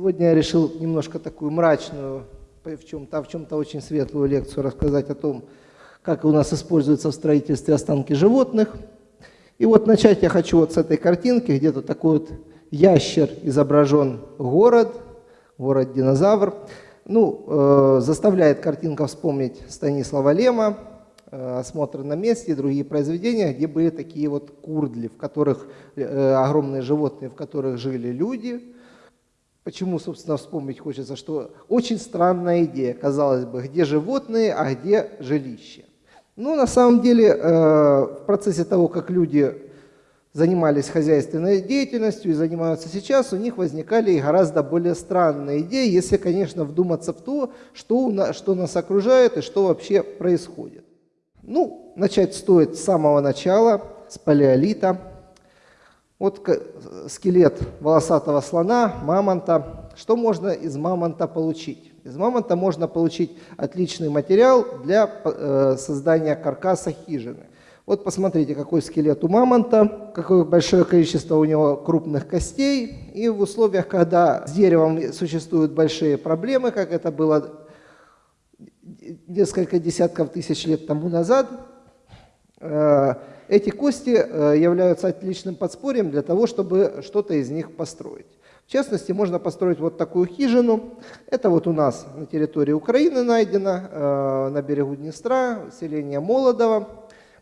Сегодня я решил немножко такую мрачную, в чем-то, в чем-то очень светлую лекцию рассказать о том, как у нас используются в строительстве останки животных. И вот начать я хочу вот с этой картинки, где то такой вот ящер изображен город, город-динозавр. Ну, э, заставляет картинка вспомнить Станислава Лема, э, «Осмотр на месте» и другие произведения, где были такие вот курдли, в которых э, огромные животные, в которых жили люди. Почему, собственно, вспомнить хочется, что очень странная идея, казалось бы, где животные, а где жилище. Ну, на самом деле, э, в процессе того, как люди занимались хозяйственной деятельностью и занимаются сейчас, у них возникали и гораздо более странные идеи, если, конечно, вдуматься в то, что, что нас окружает и что вообще происходит. Ну, начать стоит с самого начала, с палеолита. Вот скелет волосатого слона, мамонта. Что можно из мамонта получить? Из мамонта можно получить отличный материал для э, создания каркаса хижины. Вот посмотрите, какой скелет у мамонта, какое большое количество у него крупных костей. И в условиях, когда с деревом существуют большие проблемы, как это было несколько десятков тысяч лет тому назад, э, эти кости э, являются отличным подспорьем для того, чтобы что-то из них построить. В частности, можно построить вот такую хижину. Это вот у нас на территории Украины найдено, э, на берегу Днестра, селение Молодово.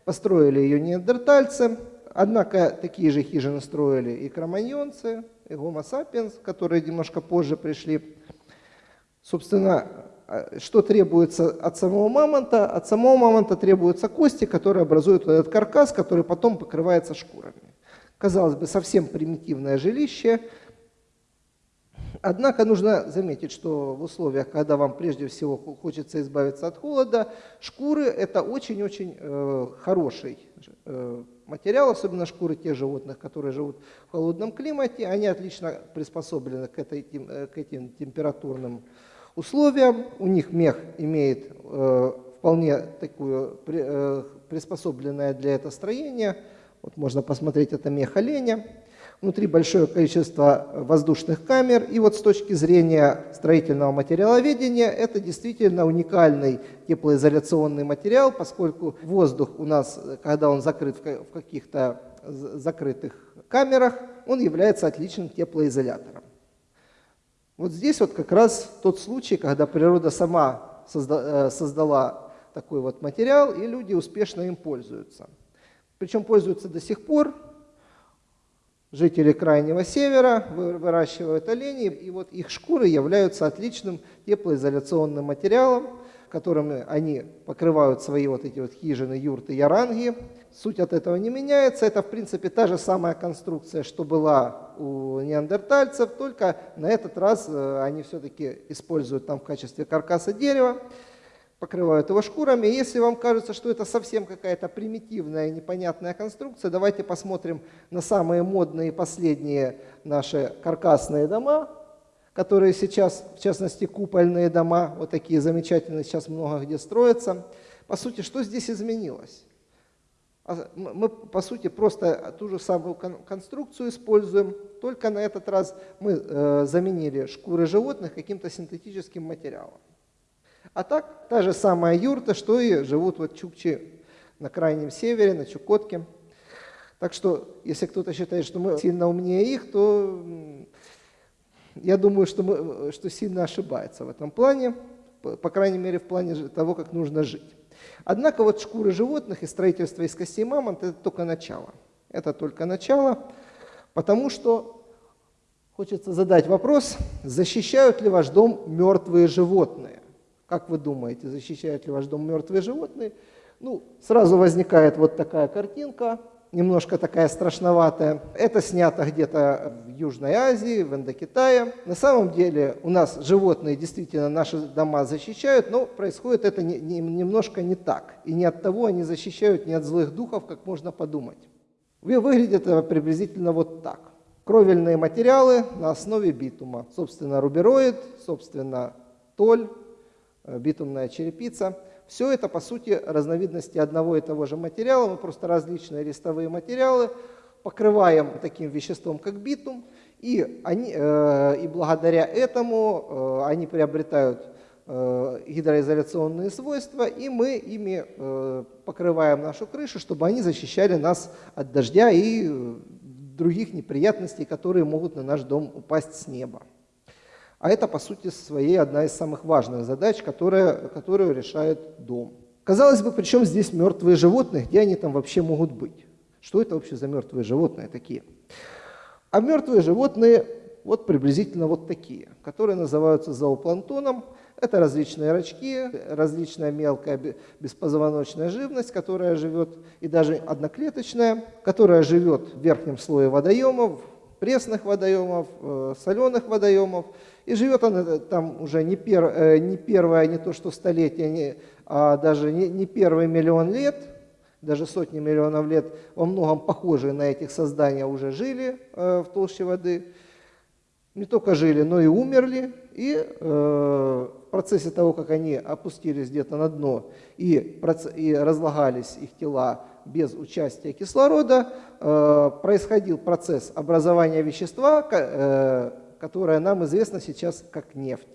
Построили ее неандертальцы, однако такие же хижины строили и кроманьонцы, и гомо сапиенс, которые немножко позже пришли. Собственно, что требуется от самого мамонта? От самого мамонта требуются кости, которые образуют этот каркас, который потом покрывается шкурами. Казалось бы, совсем примитивное жилище – Однако нужно заметить, что в условиях, когда вам прежде всего хочется избавиться от холода, шкуры – это очень-очень э, хороший э, материал, особенно шкуры тех животных, которые живут в холодном климате. Они отлично приспособлены к, этой, э, к этим температурным условиям. У них мех имеет э, вполне такую э, приспособленное для этого строение. Вот можно посмотреть, это мех оленя. Внутри большое количество воздушных камер. И вот с точки зрения строительного материаловедения, это действительно уникальный теплоизоляционный материал, поскольку воздух у нас, когда он закрыт в каких-то закрытых камерах, он является отличным теплоизолятором. Вот здесь вот как раз тот случай, когда природа сама э, создала такой вот материал, и люди успешно им пользуются. Причем пользуются до сих пор, Жители Крайнего Севера выращивают оленей, и вот их шкуры являются отличным теплоизоляционным материалом, которыми они покрывают свои вот эти вот хижины, юрты, яранги. Суть от этого не меняется. Это, в принципе, та же самая конструкция, что была у неандертальцев, только на этот раз э, они все-таки используют там в качестве каркаса дерева покрывают его шкурами. Если вам кажется, что это совсем какая-то примитивная непонятная конструкция, давайте посмотрим на самые модные последние наши каркасные дома, которые сейчас, в частности, купольные дома, вот такие замечательные, сейчас много где строятся. По сути, что здесь изменилось? А, мы, по сути, просто ту же самую конструкцию используем, только на этот раз мы э, заменили шкуры животных каким-то синтетическим материалом. А так, та же самая юрта, что и живут вот чукчи на крайнем севере, на Чукотке. Так что, если кто-то считает, что мы сильно умнее их, то я думаю, что, мы, что сильно ошибается в этом плане, по крайней мере, в плане того, как нужно жить. Однако вот шкуры животных и строительство из костей мамонта – это только начало. Это только начало, потому что хочется задать вопрос, защищают ли ваш дом мертвые животные? Как вы думаете, защищают ли ваш дом мертвые животные? Ну, сразу возникает вот такая картинка, немножко такая страшноватая. Это снято где-то в Южной Азии, в Индокитае. На самом деле у нас животные действительно наши дома защищают, но происходит это не, не, немножко не так. И не от того они защищают, не от злых духов, как можно подумать. Выглядит это приблизительно вот так. Кровельные материалы на основе битума. Собственно, рубероид, собственно, толь, Э, битумная черепица. Все это, по сути, разновидности одного и того же материала, мы просто различные листовые материалы покрываем таким веществом, как битум, И, они, и благодаря этому они приобретают гидроизоляционные свойства, и мы ими покрываем нашу крышу, чтобы они защищали нас от дождя и других неприятностей, которые могут на наш дом упасть с неба. А это, по сути своей, одна из самых важных задач, которая, которую решает дом. Казалось бы, причем здесь мертвые животные, где они там вообще могут быть? Что это вообще за мертвые животные такие? А мертвые животные вот приблизительно вот такие, которые называются зоопланктоном. Это различные рачки, различная мелкая беспозвоночная живность, которая живет, и даже одноклеточная, которая живет в верхнем слое водоемов, пресных водоемов, э, соленых водоемов. И живет она э, там уже не, пер, э, не первое, не то что столетие, не, а даже не, не первый миллион лет, даже сотни миллионов лет, во многом похожие на этих создания уже жили в толще воды. Не только жили, но и умерли. И в процессе того, как они опустились где-то на дно и, и разлагались их тела без участия кислорода, э, происходил процесс образования вещества, э, которое нам известно сейчас как нефть.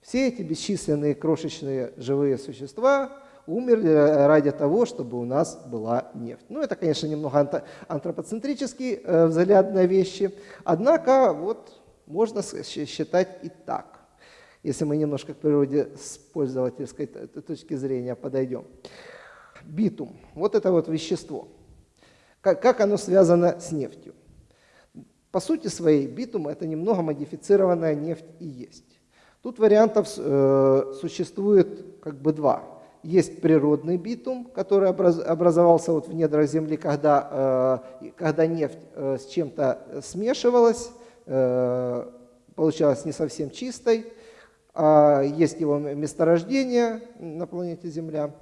Все эти бесчисленные крошечные живые существа умерли ради того, чтобы у нас была нефть. Ну, это, конечно, немного антропоцентрический э, взгляд на вещи, однако вот можно считать и так если мы немножко к природе с пользовательской точки зрения подойдем. Битум. Вот это вот вещество. Как, как оно связано с нефтью? По сути своей, битум – это немного модифицированная нефть и есть. Тут вариантов э, существует как бы два. Есть природный битум, который образ, образовался вот в недрах Земли, когда, э, когда нефть э, с чем-то смешивалась, э, получалась не совсем чистой. А есть его месторождение на планете Земля.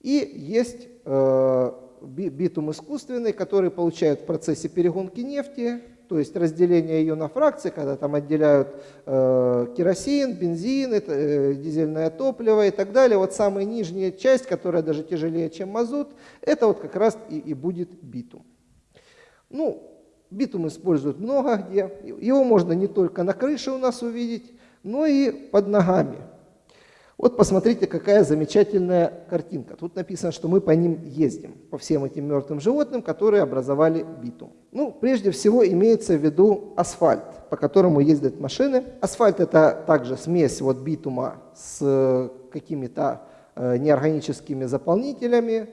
И есть э, битум искусственный, который получают в процессе перегонки нефти, то есть разделение ее на фракции, когда там отделяют э, керосин, бензин, э, дизельное топливо и так далее. Вот самая нижняя часть, которая даже тяжелее, чем мазут, это вот как раз и, и будет битум. Ну, битум используют много где. Его можно не только на крыше у нас увидеть, но и под ногами. Вот посмотрите, какая замечательная картинка. Тут написано, что мы по ним ездим, по всем этим мертвым животным, которые образовали битум. Ну, прежде всего имеется в виду асфальт, по которому ездят машины. Асфальт это также смесь вот битума с э, какими-то э, неорганическими заполнителями,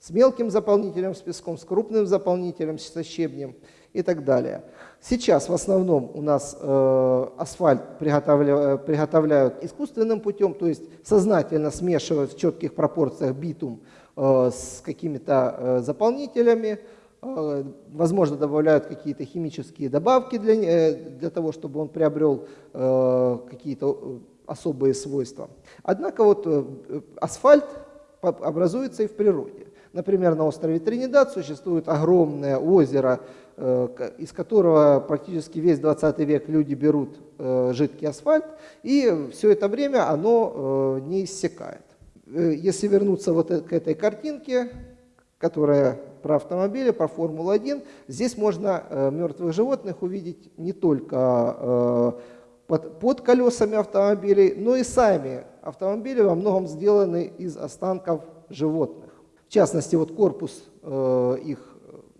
с мелким заполнителем, с песком, с крупным заполнителем, со щебнем и так далее. Сейчас в основном у нас э, асфальт приготовля, приготовляют искусственным путем, то есть сознательно смешивают в четких пропорциях битум э, с какими-то э, заполнителями, э, возможно, добавляют какие-то химические добавки для, э, для того, чтобы он приобрел э, какие-то э, особые свойства. Однако вот э, асфальт образуется и в природе. Например, на острове Тринидад существует огромное озеро Э, из которого практически весь 20 век люди берут э, жидкий асфальт, и все это время оно э, не иссякает. Если вернуться вот к этой картинке, которая про автомобили, про Формулу-1, здесь можно мертвых животных увидеть не только под, под колесами автомобилей, но и сами автомобили во многом сделаны из останков животных. В частности, вот корпус их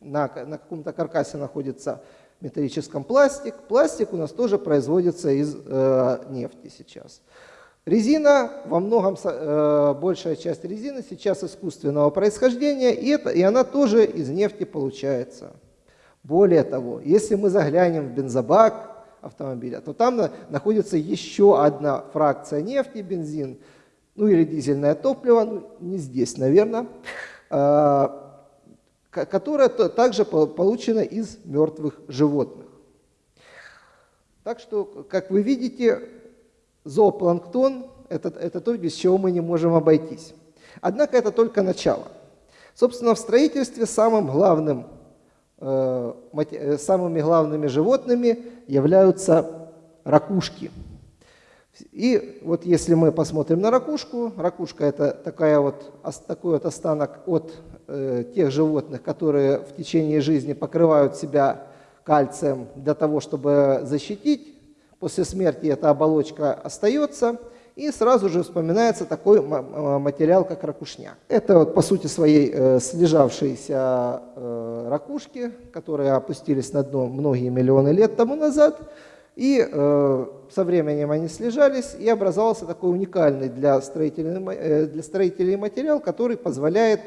на, на каком-то каркасе находится металлическом пластик. Пластик у нас тоже производится из э, нефти сейчас. Резина, во многом э, большая часть резины сейчас искусственного происхождения, и, это, и она тоже из нефти получается. Более того, если мы заглянем в бензобак автомобиля, то там на, находится еще одна фракция нефти, бензин, ну или дизельное топливо, ну, не здесь, наверное, э, которая также получена из мертвых животных. Так что, как вы видите, зоопланктон это, это то, без чего мы не можем обойтись. Однако это только начало. Собственно, в строительстве самым главным, э, э самыми главными животными являются ракушки. И вот если мы посмотрим на ракушку, ракушка это такая вот, такой вот останок от Э, тех животных, которые в течение жизни покрывают себя кальцием для того, чтобы защитить. После смерти эта оболочка остается, и сразу же вспоминается такой материал, как ракушня. Это вот, по сути своей э, слежавшиеся э, ракушки, которые опустились на дно многие миллионы лет тому назад, и э, со временем они слежались, и образовался такой уникальный для строителей, э, для строителей материал, который позволяет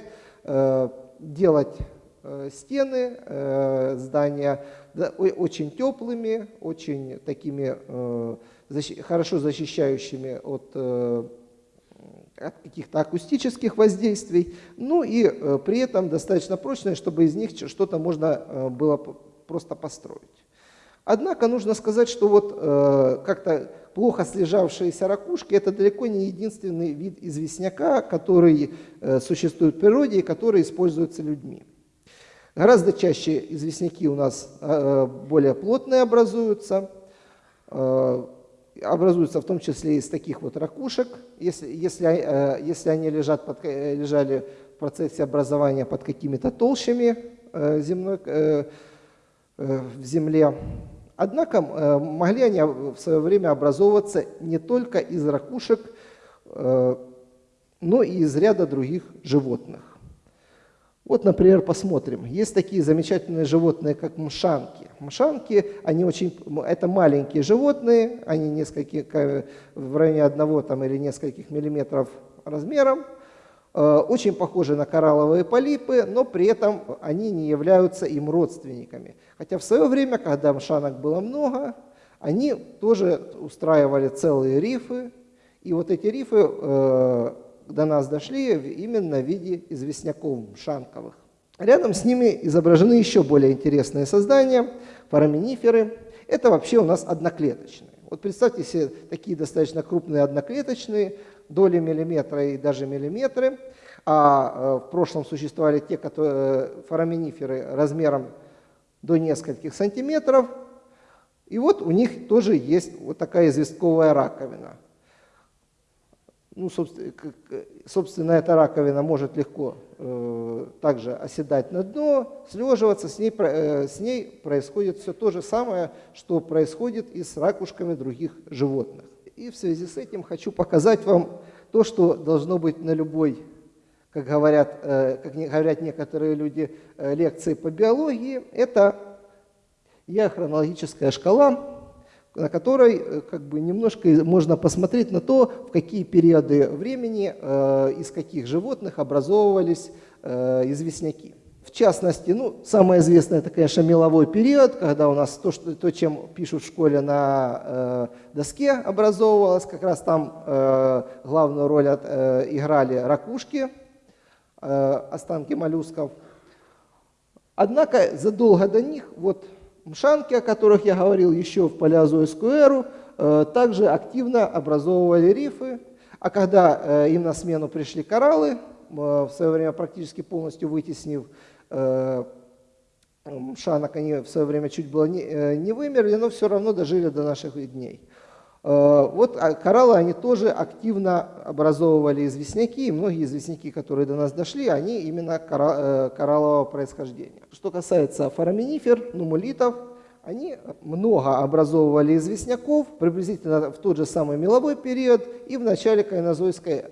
э, делать э, стены э, здания да, очень теплыми, очень такими защи хорошо защищающими от, от каких-то акустических воздействий, ну и при этом достаточно прочные, чтобы из них что-то можно было просто построить. Однако нужно сказать, что вот э, как-то плохо слежавшиеся ракушки – это далеко не единственный вид известняка, который э, существует в природе и который используется людьми. Гораздо чаще известняки у нас э, более плотные образуются, э, образуются в том числе из таких вот ракушек, если, если, э, если они лежат под, э, лежали в процессе образования под какими-то толщами э, земной, э, э, в земле. Однако э, могли они в свое время образовываться не только из ракушек, э, но и из ряда других животных. Вот, например, посмотрим. Есть такие замечательные животные, как мшанки. Мшанки, они очень, это маленькие животные, они несколько, в районе одного там, или нескольких миллиметров размером, очень похожи на коралловые полипы, но при этом они не являются им родственниками. Хотя в свое время, когда мшанок было много, они тоже устраивали целые рифы, и вот эти рифы э, до нас дошли именно в виде известняков мшанковых. Рядом с ними изображены еще более интересные создания, фораминиферы. Это вообще у нас одноклеточные. Вот представьте себе такие достаточно крупные одноклеточные, доли миллиметра и даже миллиметры. А э, в прошлом существовали те которые, э, фораминиферы размером до нескольких сантиметров. И вот у них тоже есть вот такая известковая раковина. Ну, собственно, эта раковина может легко э, также оседать на дно, слеживаться, с ней, э, с ней происходит все то же самое, что происходит и с ракушками других животных. И в связи с этим хочу показать вам то, что должно быть на любой, как говорят, э, как говорят некоторые люди, э, лекции по биологии, это хронологическая шкала, на которой э, как бы немножко можно посмотреть на то, в какие периоды времени из каких животных образовывались известняки. В частности, ну, самое известное, это, конечно, меловой период, когда у нас то, что, то чем пишут в школе на э, доске, образовывалось. Как раз там э, главную роль от, э, играли ракушки, э, останки моллюсков. Однако задолго до них, вот мшанки, о которых я говорил еще в палеозойскую эру, э, также активно образовывали рифы. А когда э, им на смену пришли кораллы, э, в свое время практически полностью вытеснив Шанок, они в свое время чуть было не, э, не вымерли, но все равно дожили до наших дней. Э, вот а кораллы, они тоже активно образовывали известняки, и многие известняки, которые до нас дошли, они именно кораллового происхождения. Что касается фораминифер, нумулитов, они много образовывали известняков, приблизительно в тот же самый меловой период и в начале кайнозойской.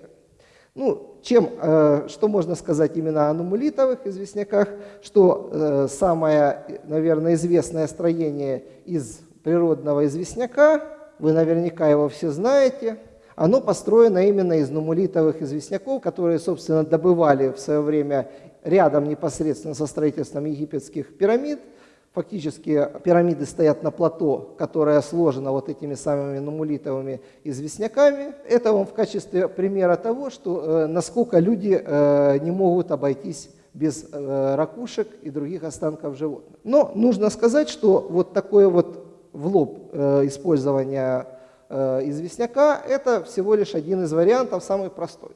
Ну, чем, э, что можно сказать именно о нумулитовых известняках, что э, самое, наверное, известное строение из природного известняка, вы наверняка его все знаете, оно построено именно из нумулитовых известняков, которые, собственно, добывали в свое время рядом непосредственно со строительством египетских пирамид – Фактически пирамиды стоят на плато, которое сложено вот этими самыми нумулитовыми известняками. Это вам в качестве примера того, что э, насколько люди э, не могут обойтись без э, ракушек и других останков животных. Но нужно сказать, что вот такое вот в лоб использование известняка – это всего лишь один из вариантов, самый простой.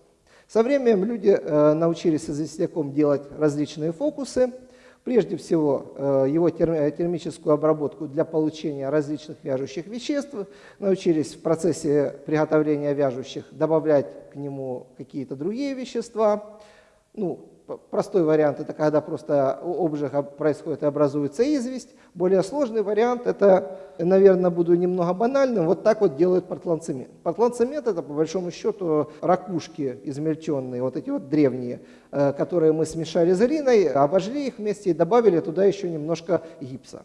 Со временем люди научились известняком делать различные фокусы – Прежде всего, э, его термическую обработку для получения различных вяжущих веществ. Научились в процессе приготовления вяжущих добавлять к нему какие-то другие вещества. Ну, простой вариант – это когда просто обжиг происходит и образуется известь. Более сложный вариант – это, наверное, буду немного банальным, вот так вот делают портландцемент. Портландцемент – это, по большому счету, ракушки измельченные, вот эти вот древние, э, которые мы смешали с глиной, обожгли их вместе и добавили туда еще немножко гипса.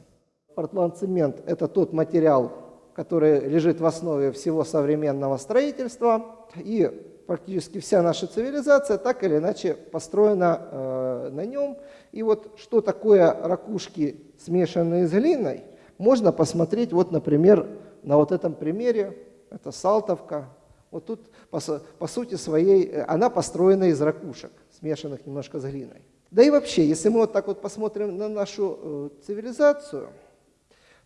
Портландцемент – это тот материал, который лежит в основе всего современного строительства. И практически вся наша цивилизация так или иначе построена э, на нем. И вот что такое ракушки, смешанные с глиной, можно посмотреть, вот, например, на вот этом примере. Это Салтовка. Вот тут, по, по сути своей, э, она построена из ракушек, смешанных немножко с глиной. Да и вообще, если мы вот так вот посмотрим на нашу э, цивилизацию,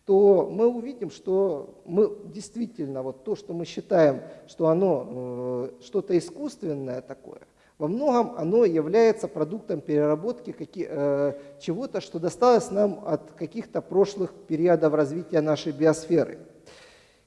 то мы увидим, что мы действительно, вот то, что мы считаем, что оно э, что-то искусственное такое, во многом оно является продуктом переработки э, чего-то, что досталось нам от каких-то прошлых периодов развития нашей биосферы.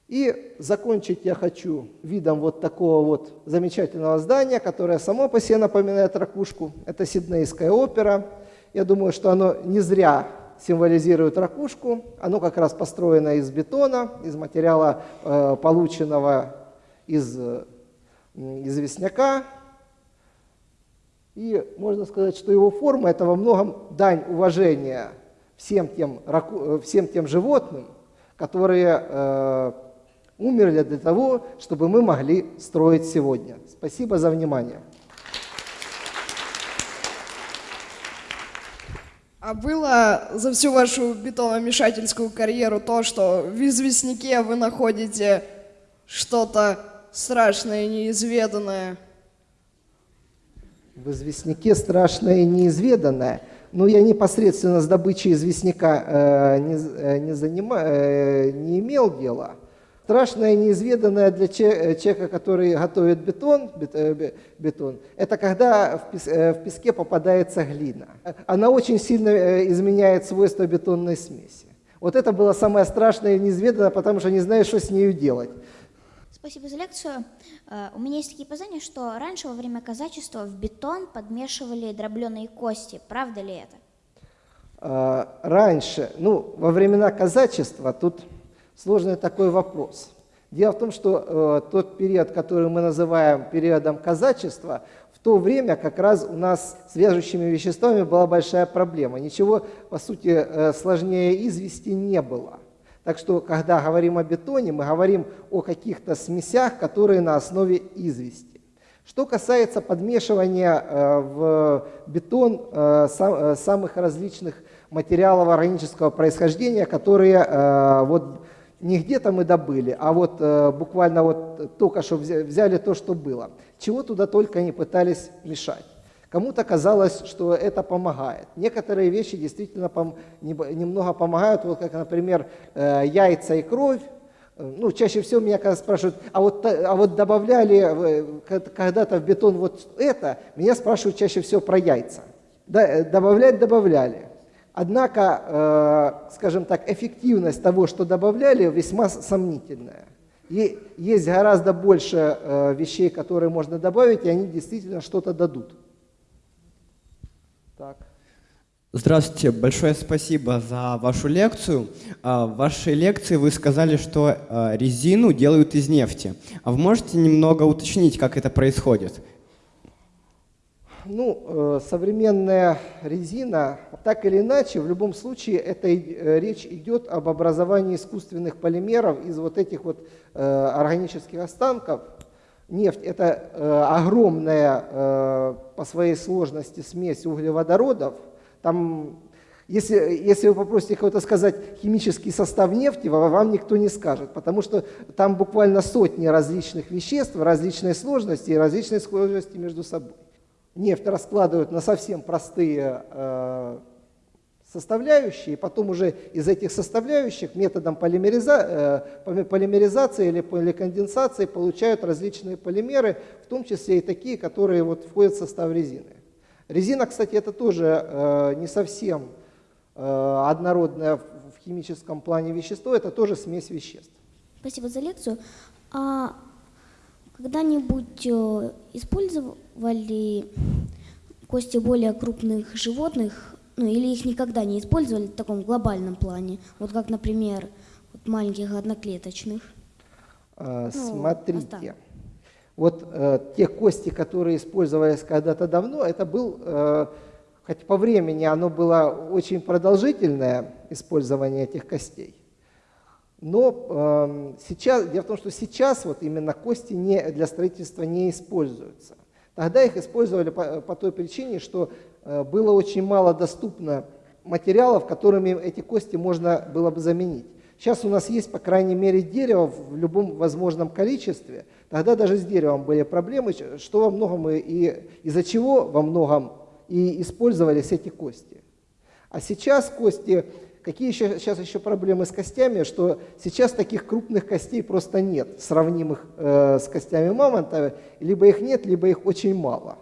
И закончить я хочу видом вот такого вот замечательного здания, которое само по себе напоминает ракушку. Это Сиднейская опера. Я думаю, что оно не зря символизирует ракушку. Оно как раз построено из бетона, из материала, э, полученного из известняка. И можно сказать, что его форма – это во многом дань уважения всем тем, э, всем тем животным, которые э, умерли для того, чтобы мы могли строить сегодня. Спасибо за внимание. А было за всю вашу бетономешательскую карьеру то, что в известняке вы находите что-то страшное, неизведанное? В известняке страшное и неизведанное. Ну, я непосредственно с добычей известняка э, не, э, не, занима, э, не имел дела. Страшное неизведанное для э, человека, который готовит бетон, э, бетон, это когда э, в песке попадается глина. Она очень сильно изменяет свойства бетонной смеси. Вот это было самое страшное и неизведанное, потому что не знаешь, что с нею делать. Спасибо за лекцию. У меня есть такие познания, что раньше во время казачества в бетон подмешивали дробленые кости. Правда ли это? Раньше, ну, во времена казачества тут сложный такой вопрос. Дело в том, что э, тот период, который мы называем периодом казачества, в то время как раз у нас с вяжущими веществами была большая проблема. Ничего, по сути, э, сложнее извести не было. Так что, когда говорим о бетоне, мы говорим о каких-то смесях, которые на основе извести. Что касается подмешивания э, в бетон э, сам, э, самых различных материалов органического происхождения, которые э, вот, не где-то мы добыли, а вот э, буквально вот только что взяли то, что было. Чего туда только не пытались мешать. Кому-то казалось, что это помогает. Некоторые вещи действительно пом немного помогают, вот как, например, э, яйца и кровь. Ну, чаще всего меня когда спрашивают, а вот, а вот добавляли когда-то в бетон вот это, меня спрашивают чаще всего про яйца. Э, добавлять добавляли. Однако, э, скажем так, эффективность того, что добавляли, весьма сомнительная. И есть гораздо больше э, вещей, которые можно добавить, и они действительно что-то дадут. Так. Здравствуйте, большое спасибо за вашу лекцию. А, в вашей лекции вы сказали, что э, резину делают из нефти. А вы можете немного уточнить, как это происходит? Ну, э, современная резина, так или иначе, в любом случае, это э, речь идет об образовании искусственных полимеров из вот этих вот э, органических останков. Нефть – это огромная по своей сложности смесь углеводородов. Там, если, если вы попросите кого-то сказать химический состав нефти, вам никто не скажет, потому что там буквально сотни различных веществ, различной сложности и различной схожести между собой нефть раскладывают на совсем простые э, составляющие, и потом уже из этих составляющих методом полимериза, э, полимеризации или поликонденсации получают различные полимеры, в том числе и такие, которые вот входят в состав резины. Резина, кстати, это тоже э, не совсем э, однородное в химическом плане вещество, это тоже смесь веществ. Спасибо за лекцию. А когда-нибудь э, использовали кости более крупных животных, ну или их никогда не использовали в таком глобальном плане, вот как, например, вот маленьких одноклеточных. А, Ну, Смотрите, останок. вот э, те кости, которые использовались когда-то давно, это был, э, хоть по времени оно было очень продолжительное использование этих костей, но э, сейчас, дело в том, что сейчас вот именно кости не, для строительства не используются. Тогда их использовали по, по той причине, что э, было очень мало доступно материалов, которыми эти кости можно было бы заменить. Сейчас у нас есть, по крайней мере, дерево в любом возможном количестве. Тогда даже с деревом были проблемы, что во многом и, и из-за чего во многом и использовались эти кости. А сейчас кости, какие еще, сейчас еще проблемы с костями, что сейчас таких крупных костей просто нет, сравнимых э, с костями мамонта, либо их нет, либо их очень мало.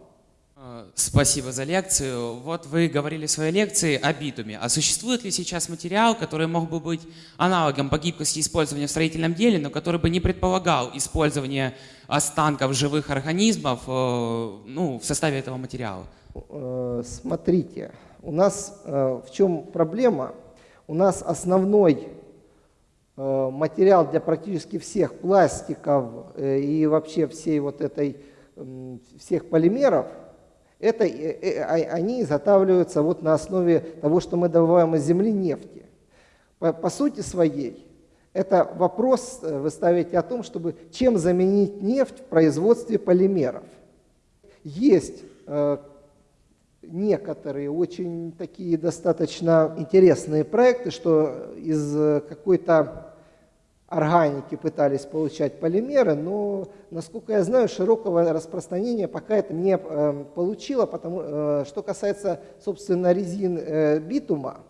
Э, Спасибо за лекцию. Вот вы говорили в своей лекции о битуме. А существует ли сейчас материал, который мог бы быть аналогом по гибкости использования в строительном деле, но который бы не предполагал использование останков живых организмов э, ну, в составе этого материала? Э, Смотрите, у нас э, в чем проблема? У нас основной э, материал для практически всех пластиков э, и вообще всей вот этой, всех полимеров, это, э, а- они изготавливаются вот на основе того, что мы добываем из земли нефти. По, по сути своей, это вопрос вы ставите о том, чтобы чем заменить нефть в производстве полимеров. Есть некоторые очень такие достаточно интересные проекты, что из э, какой-то органики пытались получать полимеры, но, насколько я знаю, широкого распространения пока это не э, получило, потому э, что касается, собственно, резин битума,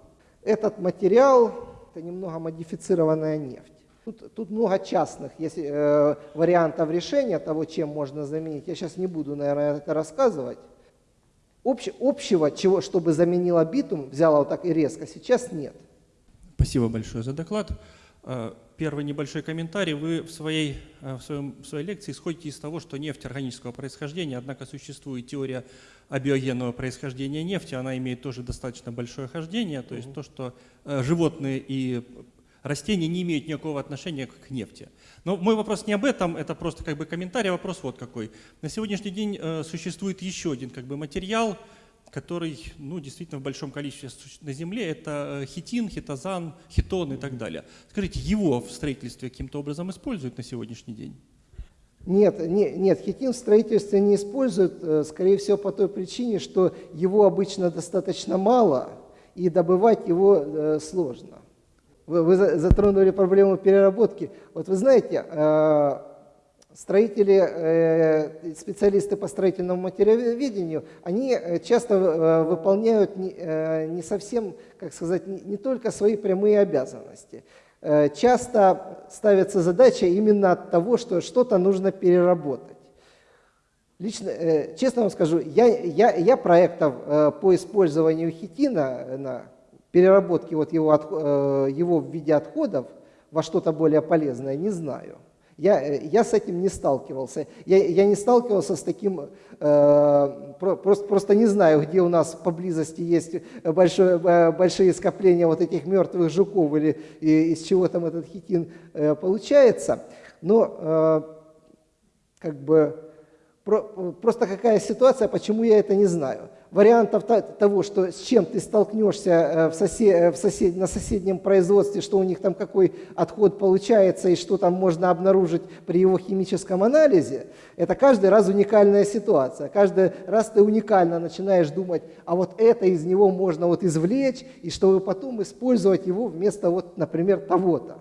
этот материал – это немного модифицированная нефть. Тут, тут много частных есть, вариантов решения того, чем можно заменить. Я сейчас не буду, наверное, это рассказывать. Общ- общего, чего, чтобы заменила битум, взяла вот так и резко, сейчас нет. Спасибо большое за доклад. Э, Первый небольшой комментарий. Вы в своей, э, в своем, в своей лекции исходите из того, что нефть органического происхождения, однако существует теория абиогенного происхождения нефти, она имеет тоже достаточно большое хождение, то есть то, что э, животные и растения не имеют никакого отношения к нефти. Но мой вопрос не об этом, это просто как бы комментарий, а вопрос вот какой. На сегодняшний день э, существует еще один как бы материал, который ну, действительно в большом количестве на Земле, это э, хитин, хитозан, хитон и так далее. Скажите, его в строительстве каким-то образом используют на сегодняшний день? Нет, не- нет, хитин в строительстве не используют, э, скорее всего, по той причине, что его обычно достаточно мало, и добывать его сложно. Вы, вы за- затронули проблему переработки. Вот вы знаете, э, строители, э, специалисты по строительному материаловедению, они э, часто э, выполняют не, совсем, как сказать, не, только свои прямые обязанности. Часто ставится задача именно от того, что что-то нужно переработать. Лично, честно вам скажу, я, я, я проектов по использованию хитина на переработке вот его, э, его в виде отходов во что-то более полезное не знаю. Я, э, я с этим не сталкивался. Я, я не сталкивался с таким, э, про- просто, просто не знаю, где у нас поблизости есть большое, э, большие скопления вот этих мертвых жуков или и- из чего там этот хитин э, получается. Но э, как бы просто какая ситуация, почему я это не знаю. Вариантов того, что с чем ты столкнешься э, в сосе- э, в сосед- на соседнем производстве, что у них там какой отход получается и что там можно обнаружить при его химическом анализе, это каждый раз уникальная ситуация. Каждый раз ты уникально начинаешь думать, а вот это из него можно вот извлечь, и чтобы потом использовать его вместо вот, например, того-то.